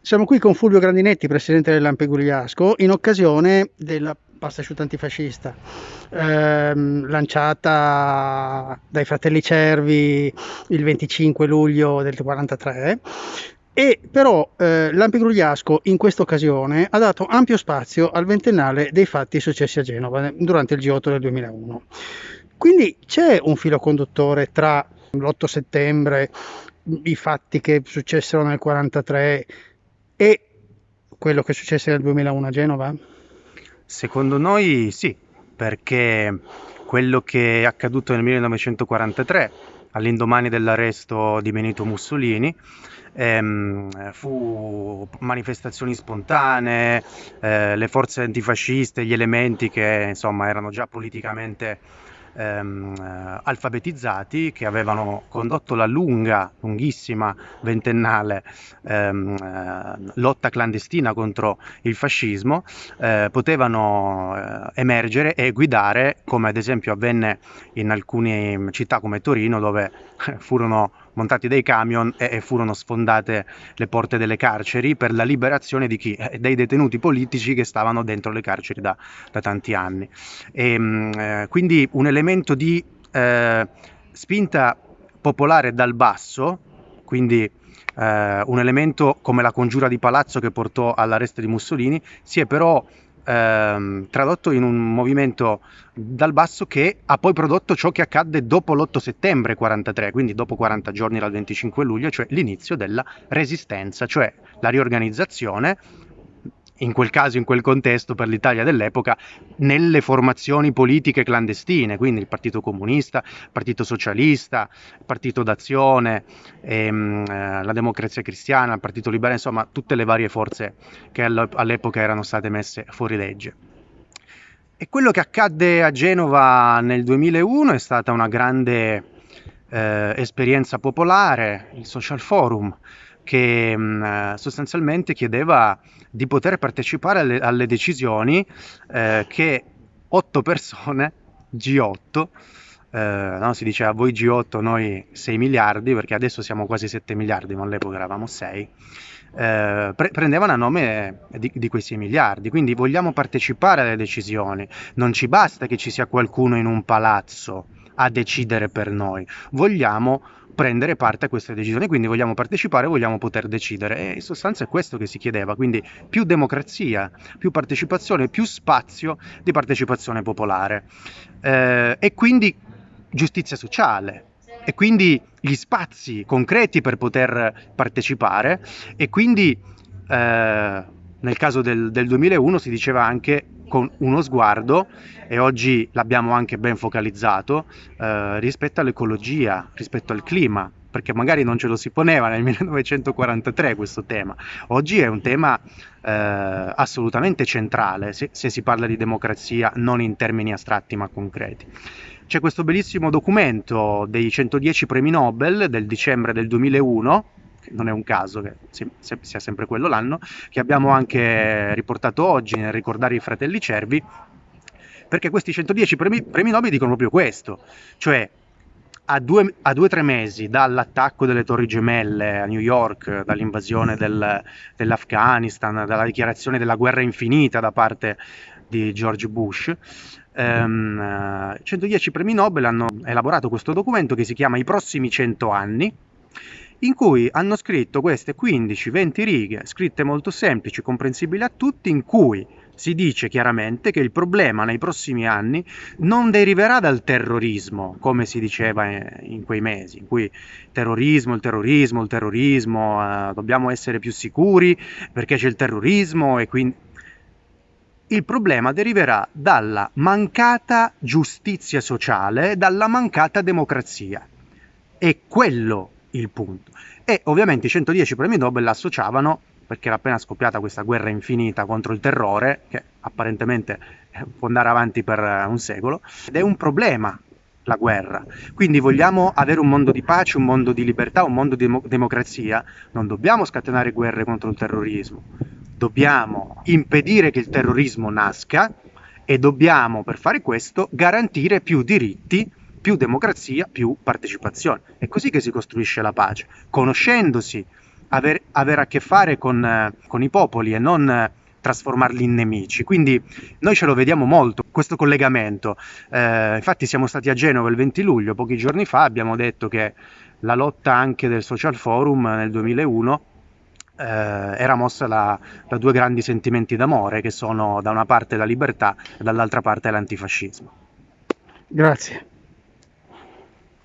Siamo qui con Fulvio Grandinetti, presidente del Lampegugliasco, in occasione della pasta asciutta antifascista ehm, lanciata dai fratelli Cervi il 25 luglio del 1943 e però eh, Lampegugliasco in questa occasione ha dato ampio spazio al ventennale dei fatti successi a Genova durante il G8 del 2001. Quindi c'è un filo conduttore tra l'8 settembre, i fatti che successero nel 1943 e quello che successe nel 2001 a Genova? Secondo noi sì, perché quello che è accaduto nel 1943, all'indomani dell'arresto di Benito Mussolini, ehm, fu manifestazioni spontanee, eh, le forze antifasciste, gli elementi che insomma erano già politicamente ehm, eh, alfabetizzati che avevano condotto la lunga, lunghissima, ventennale ehm, eh, lotta clandestina contro il fascismo, eh, potevano eh, emergere e guidare, come ad esempio avvenne in alcune città come Torino, dove furono montati dei camion e, e, furono sfondate le porte delle carceri per la liberazione chi? Eh, dei detenuti politici che stavano dentro le carceri da, da tanti anni. E, ehm, eh, quindi un elemento di eh, spinta popolare dal basso, quindi eh, un elemento come la congiura di palazzo che portò all'arresto di Mussolini, si è però ehm, tradotto in un movimento dal basso che ha poi prodotto ciò che accadde dopo l'8 settembre 43, quindi dopo 40 giorni dal 25 luglio, cioè l'inizio della resistenza, cioè la riorganizzazione in quel caso, in quel contesto, per l'Italia dell'epoca, nelle formazioni politiche clandestine, quindi il Partito Comunista, il Partito Socialista, il Partito d'Azione, ehm, eh, la Democrazia Cristiana, il Partito Liberale, insomma tutte le varie forze che all'epoca erano state messe fuori legge. E quello che accadde a Genova nel 2001 è stata una grande eh, esperienza popolare, il Social Forum, che mm, sostanzialmente chiedeva di poter partecipare alle, alle decisioni eh, che otto persone, G8, eh, no, si diceva voi G8, noi 6 miliardi, perché adesso siamo quasi 7 miliardi, ma all'epoca eravamo 6, eh, pre- prendevano a nome di, di, quei 6 miliardi. Quindi vogliamo partecipare alle decisioni, non ci basta che ci sia qualcuno in un palazzo a decidere per noi, vogliamo prendere parte a queste decisioni, quindi vogliamo partecipare, vogliamo poter decidere. E in sostanza è questo che si chiedeva, quindi più democrazia, più partecipazione, più spazio di partecipazione popolare. Eh, e quindi giustizia sociale. E quindi gli spazi concreti per poter partecipare. E quindi eh, nel caso del, del 2001 si diceva anche con uno sguardo, e oggi l'abbiamo anche ben focalizzato, eh, rispetto all'ecologia, rispetto al clima, perché magari non ce lo si poneva nel 1943 questo tema. Oggi è un tema eh, assolutamente centrale se, se si parla di democrazia non in termini astratti ma concreti. C'è questo bellissimo documento dei 110 premi Nobel del dicembre del 2001 non è un caso che sia sempre quello l'anno, che abbiamo anche riportato oggi nel ricordare i fratelli Cervi, perché questi 110 premi, premi Nobel dicono proprio questo, cioè a due o tre mesi dall'attacco delle Torri Gemelle a New York, dall'invasione del, dell'Afghanistan, dalla dichiarazione della guerra infinita da parte di George Bush, ehm, 110 premi Nobel hanno elaborato questo documento che si chiama I prossimi 100 anni, in cui hanno scritto queste 15-20 righe, scritte molto semplici, comprensibili a tutti, in cui si dice chiaramente che il problema nei prossimi anni non deriverà dal terrorismo, come si diceva in quei mesi, in cui terrorismo, il terrorismo, il terrorismo, eh, dobbiamo essere più sicuri perché c'è il terrorismo e quindi... Il problema deriverà dalla mancata giustizia sociale, dalla mancata democrazia. E quello il punto. E ovviamente i 110 premi Nobel l'associavano, perché era appena scoppiata questa guerra infinita contro il terrore, che apparentemente eh, può andare avanti per eh, un secolo, ed è un problema la guerra. Quindi vogliamo avere un mondo di pace, un mondo di libertà, un mondo di democrazia, non dobbiamo scatenare guerre contro il terrorismo, dobbiamo impedire che il terrorismo nasca e dobbiamo per fare questo garantire più diritti più democrazia, più partecipazione. È così che si costruisce la pace, conoscendosi aver, avere a che fare con, con i popoli e non trasformarli in nemici. Quindi noi ce lo vediamo molto, questo collegamento. Eh, infatti siamo stati a Genova il 20 luglio, pochi giorni fa, abbiamo detto che la lotta anche del Social Forum nel 2001 eh, era mossa da, da due grandi sentimenti d'amore, che sono da una parte la libertà e dall'altra parte l'antifascismo. Grazie.